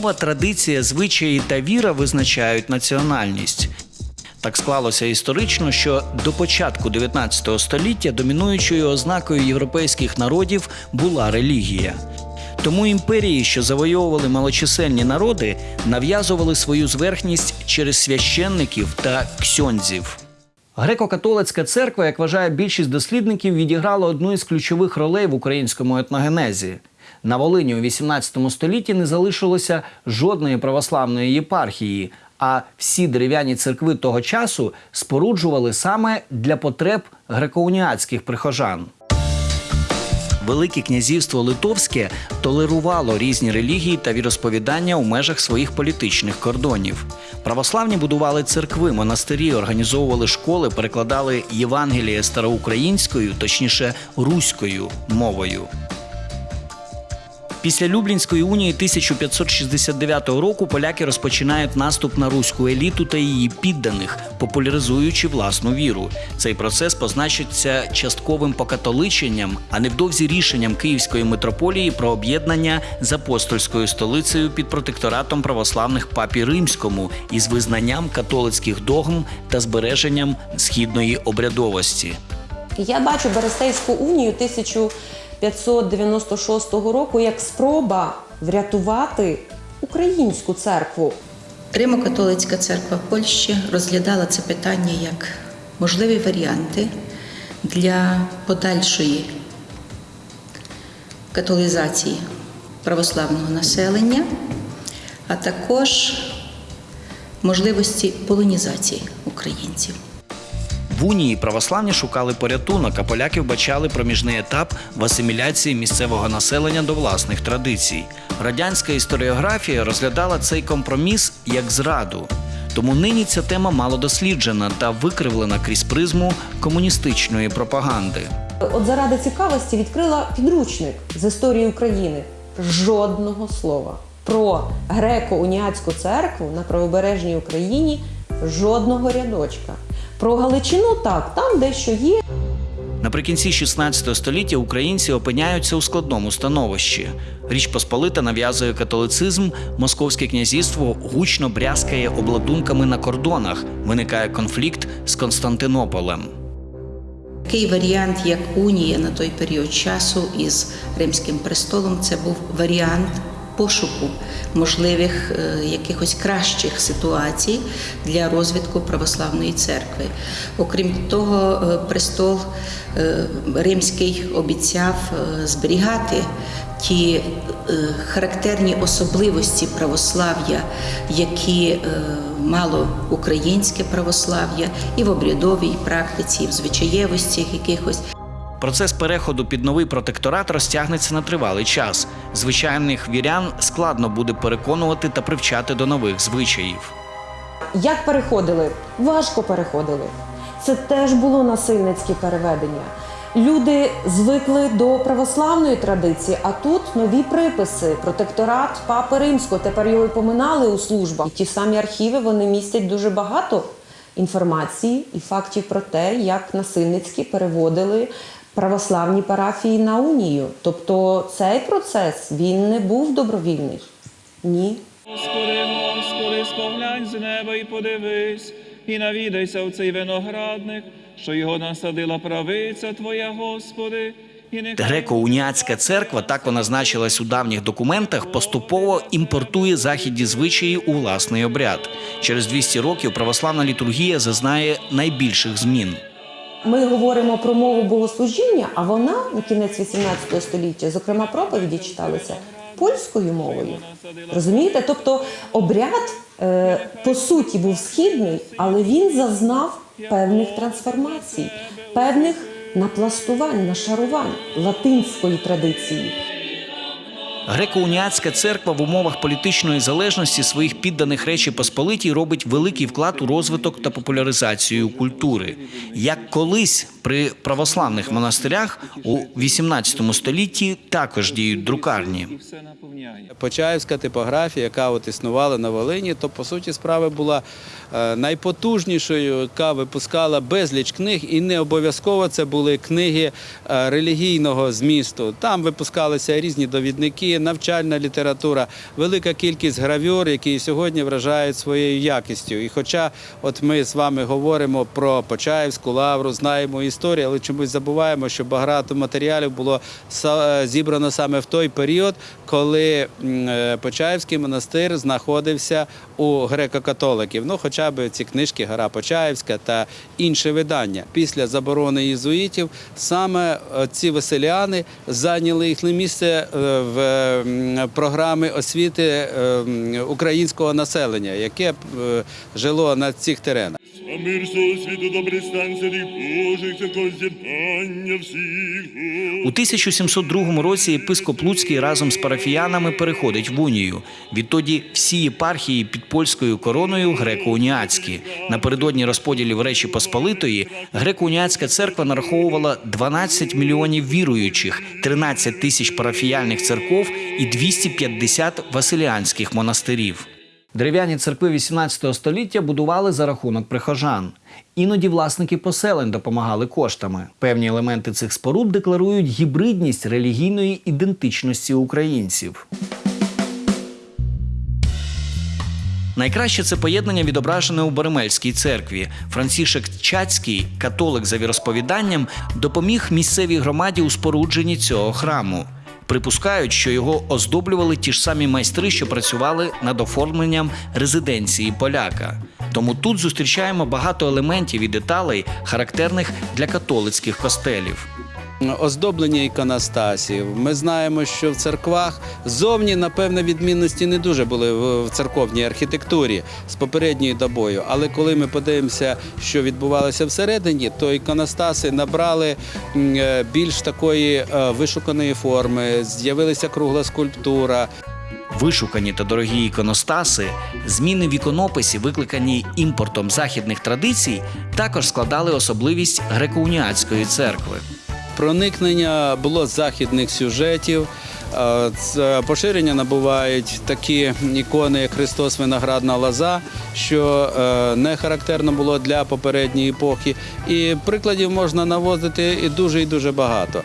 Мова, традиція, звичаї та віра визначають національність. Так склалося історично, що до початку 19 століття домінуючою ознакою європейських народів була релігія. Тому імперії, що завойовували малочисельні народи, нав'язували свою зверхність через священників та ксьондзів. Греко-католицька церква, як вважає більшість дослідників, відіграла одну із ключових ролей в українському етногенезі. На Волині у 18 столітті не залишилося жодної православної єпархії, а всі дерев'яні церкви того часу споруджували саме для потреб греко-уніатських прихожан. Велике князівство Литовське толерувало різні релігії та віросповідання у межах своїх політичних кордонів. Православні будували церкви, монастирі, організовували школи, перекладали Євангеліє староукраїнською, точніше руською мовою. Після Люблінської унії 1569 року поляки розпочинають наступ на руську еліту та її підданих, популяризуючи власну віру. Цей процес позначиться частковим покатоличенням, а невдовзі рішенням Київської митрополії про об'єднання з апостольською столицею під протекторатом православних папі римському із визнанням католицьких догм та збереженням східної обрядовості. Я бачу Берестейську унію 1596 року як спроба врятувати українську церкву. Римо-католицька церква Польщі розглядала це питання як можливі варіанти для подальшої католізації православного населення, а також можливості полонізації українців. В унії православні шукали порятунок, а поляки вбачали проміжний етап в асиміляції місцевого населення до власних традицій. Радянська історіографія розглядала цей компроміс як зраду. Тому нині ця тема мало досліджена та викривлена крізь призму комуністичної пропаганди. От заради цікавості відкрила підручник з історії України. Жодного слова про греко-уніатську церкву на правобережній Україні, жодного рядочка. Про Галичину так, там дещо є. Наприкінці 16 століття українці опиняються у складному становищі. Річ Посполита нав'язує католицизм, московське князівство гучно брязкає обладунками на кордонах. Виникає конфлікт з Константинополем. Такий варіант, як унія на той період часу із Римським престолом, це був варіант пошуку можливих е, якихось кращих ситуацій для розвитку православної церкви. Окрім того, е, престол е, римський обіцяв зберігати ті характерні особливості православ'я, які мало українське православ'я і в обрядовій практиці, і в звичаєвості якихось. Процес переходу під новий протекторат розтягнеться на тривалий час. Звичайних вірян складно буде переконувати та привчати до нових звичаїв. Як переходили? Важко переходили. Це теж було насильницьке переведення. Люди звикли до православної традиції, а тут нові приписи, протекторат Папи Римського. Тепер його і поминали у службах. І ті самі архіви вони містять дуже багато інформації і фактів про те, як насильницькі переводили православні парафії на унію. Тобто цей процес він не був добровільний. Ні. Господи, Господи, споглянь з неба і подивись, і навідайся в цей виноградник, що його насадила правиця Твоя, Господи, Греко-уніатська церква, так вона значилась у давніх документах, поступово імпортує західні звичаї у власний обряд. Через 200 років православна літургія зазнає найбільших змін. Ми говоримо про мову богослужіння, а вона на кінець 18 століття, зокрема, проповіді читалися польською мовою. Розумієте? Тобто обряд е, по суті був східний, але він зазнав певних трансформацій, певних напластувань, нашарувань латинської традиції. Греко-уніатська церква в умовах політичної залежності своїх підданих Речі Посполитій робить великий вклад у розвиток та популяризацію культури. Як колись при православних монастирях у 18 столітті також діють друкарні. Почаївська типографія, яка от існувала на Волині, то по суті справи була найпотужнішою, яка випускала безліч книг, і не обов'язково це були книги е, релігійного змісту. Там випускалися різні довідники, навчальна література, велика кількість гравюр, які сьогодні вражають своєю якістю. І хоча от ми з вами говоримо про Почаївську лавру, знаємо історію, але чомусь забуваємо, що багато матеріалів було зібрано саме в той період, коли е, Почаївський монастир знаходився у греко-католиків. Ну, хоча б ці книжки Гора Почаївська та інші видання. Після заборони єзуїтів саме е, ці веселяни зайняли їхнє місце е, в програми освіти е, українського населення, яке жило на цих теренах. А мир всього світу добрий стан святих Божих, з'єднання всіх. У 1702 році єпископ Луцький разом з парафіянами переходить в унію. Відтоді всі єпархії під польською короною греко-уніатські. Напередодні розподілів Речі Посполитої греко-уніатська церква нараховувала 12 мільйонів віруючих, 13 тисяч парафіяльних церков і 250 василіанських монастирів. Дерев'яні церкви 18 століття будували за рахунок прихожан. Іноді власники поселень допомагали коштами. Певні елементи цих споруд декларують гібридність релігійної ідентичності українців. Найкраще це поєднання відображене у Боремельській церкві. Францішек Чацький, католик за віросповіданням, допоміг місцевій громаді у спорудженні цього храму. Припускають, що його оздоблювали ті ж самі майстри, що працювали над оформленням резиденції поляка. Тому тут зустрічаємо багато елементів і деталей, характерних для католицьких костелів. Оздоблення іконостасів. Ми знаємо, що в церквах зовні, напевно, відмінності не дуже були в церковній архітектурі з попередньою добою. Але коли ми подивимося, що відбувалося всередині, то іконостаси набрали е, більш такої е, вишуканої форми, з'явилася кругла скульптура. Вишукані та дорогі іконостаси, зміни в іконописі, викликані імпортом західних традицій, також складали особливість греко-уніатської церкви. Проникнення було західних сюжетів. е, Поширення набувають такі ікони, як Христос Виноградна лоза, що е, не характерно було для попередньої епохи. І прикладів можна наводити і дуже і дуже багато.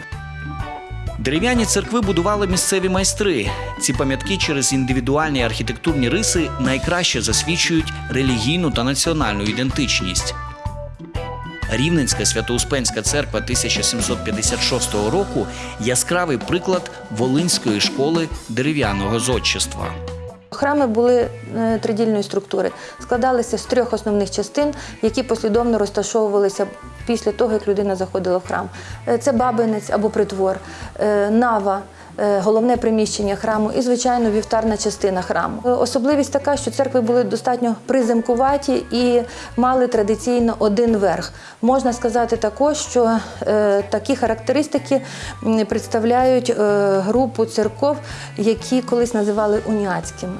Дерев'яні церкви будували місцеві майстри. Ці пам'ятки через індивідуальні архітектурні риси найкраще засвідчують релігійну та національну ідентичність. Рівненська Свято-Успенська церква 1756 року яскравий приклад Волинської школи дерев'яного зодчества. Храми були е, тридільної структури, складалися з трьох основних частин, які послідовно розташовувалися після того, як людина заходила в храм. Е, Це бабинець або притвор, е, нава. Е, Головне приміщення храму і, звичайно, вівтарна частина храму. Е, Особливість така, що церкви були достатньо приземкуваті і мали традиційно один верх. Можна сказати також, що е, такі характеристики представляють групу церков, які колись називали уніатськими.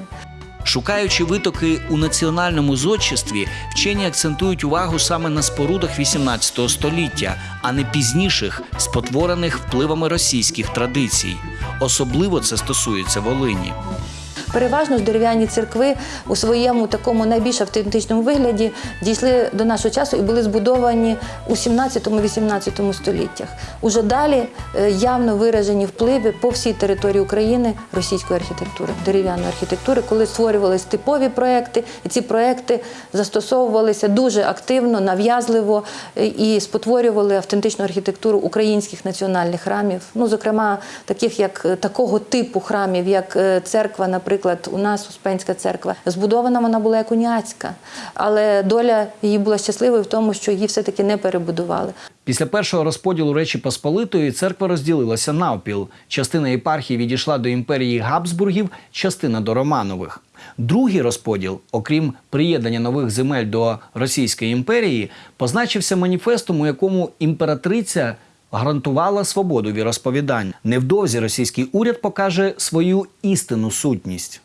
Шукаючи витоки у національному зодчестві, вчені акцентують увагу саме на спорудах 18 століття, а не пізніших, спотворених впливами російських традицій. Особливо це стосується Волині. Переважно дерев'яні церкви у своєму такому найбільш автентичному вигляді дійшли до нашого часу і були збудовані у 17-18 століттях. Уже далі е, явно виражені впливи по всій території України російської архітектури, дерев'яної архітектури, коли створювалися типові проекти, і ці проекти застосовувалися дуже активно, нав'язливо е, і спотворювали автентичну архітектуру українських національних храмів. Ну, зокрема, таких як е, такого типу храмів, як церква, наприклад, у нас Успенська церква. Збудована вона була як уніатська, але доля її була щасливою в тому, що її все-таки не перебудували. Після першого розподілу Речі Посполитої церква розділилася навпіл. Частина єпархії відійшла до імперії Габсбургів, частина до Романових. Другий розподіл, окрім приєднання нових земель до Російської імперії, позначився маніфестом, у якому імператриця гарантувала свободу віросповідань. Невдовзі російський уряд покаже свою істинну сутність.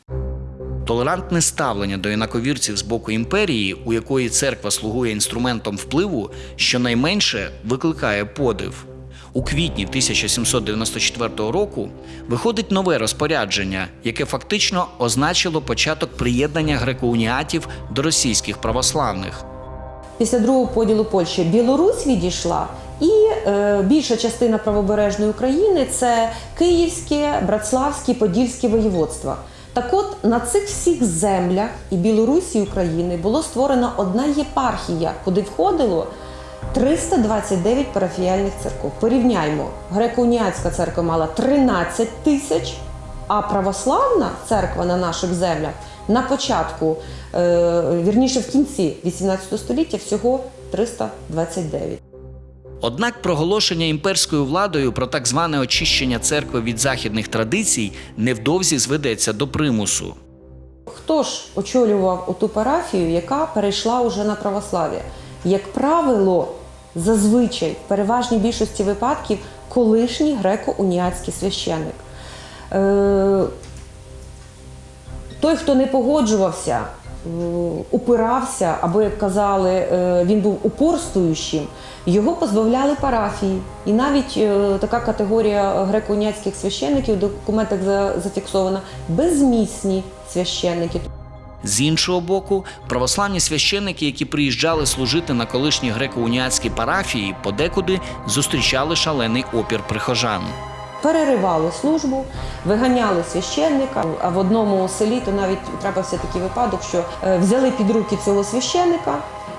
Толерантне ставлення до інаковірців з боку імперії, у якої церква слугує інструментом впливу, щонайменше викликає подив. У квітні 1794 року виходить нове розпорядження, яке фактично означило початок приєднання греко-уніатів до російських православних. Після другого поділу Польщі Білорусь відійшла більша частина правобережної України це Київське, Братславське, Подільське воєводства. Так от на цих всіх землях і Білорусі і України було створена одна єпархія, куди входило 329 парафіяльних церков. Порівняймо, греко-уніатська церква мала 13 тисяч, а православна церква на наших землях на початку, е, вірніше в кінці 18 століття всього 329. Однак проголошення імперською владою про так зване очищення церкви від західних традицій невдовзі зведеться до примусу. Хто ж очолював оту парафію, яка перейшла уже на православ'я? Як правило, зазвичай в переважній більшості випадків колишній греко-уніатський священник. Е, той, хто не погоджувався, упирався, або, як казали, е, він був упорствуючим, його позбавляли парафії. І навіть е, така категорія греко-уніатських священників в документах за- зафіксована безмісні священники. З іншого боку, православні священники, які приїжджали служити на колишні греко-уніатські парафії, подекуди зустрічали шалений опір прихожан. Переривали службу, виганяли священника. А в одному селі то навіть трапився такий випадок, що е, взяли під руки цього священика,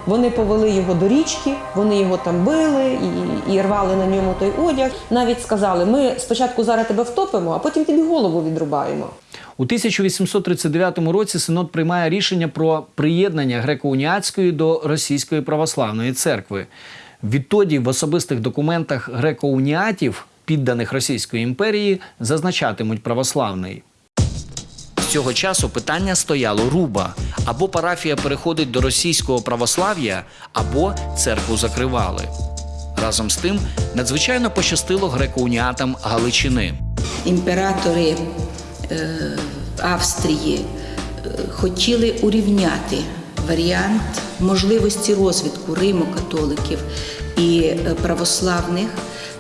вони повели його до річки, вони його там били і, і рвали на ньому той одяг. Навіть сказали: ми спочатку зараз тебе втопимо, а потім тобі голову відрубаємо. У 1839 році Синод приймає рішення про приєднання греко-уніатської до Російської православної церкви. Відтоді в особистих документах греко-уніатів, підданих Російської імперії, зазначатимуть православний. Цього часу питання стояло руба: або парафія переходить до російського православ'я, або церкву закривали. Разом з тим, надзвичайно пощастило греко-уніатам Галичини. імператори е, Австрії е, хотіли урівняти варіант можливості розвитку Риму-католиків і е, православних,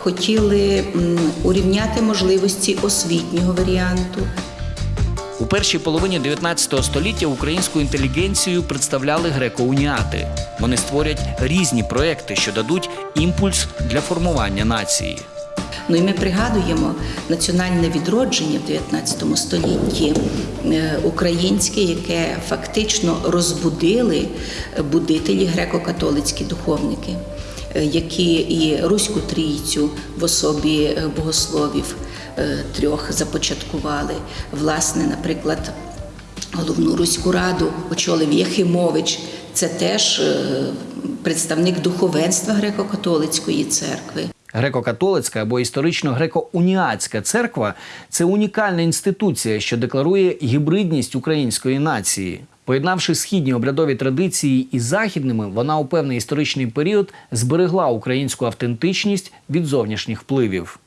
хотіли урівняти можливості освітнього варіанту. У першій половині 19 століття українську інтелігенцію представляли греко-уніати. Вони створять різні проекти, що дадуть імпульс для формування нації. Ну і ми пригадуємо національне відродження в 19 столітті е, українське, яке фактично розбудили будителі греко-католицькі духовники, які і Руську трійцю в особі е, богословів е, трьох започаткували. Власне, наприклад, головну руську раду очолив Єхимович. Це теж е, представник духовенства греко-католицької церкви. Греко-католицька або історично греко-уніатська церква це унікальна інституція, що декларує гібридність української нації. Поєднавши східні обрядові традиції із західними, вона у певний історичний період зберегла українську автентичність від зовнішніх впливів.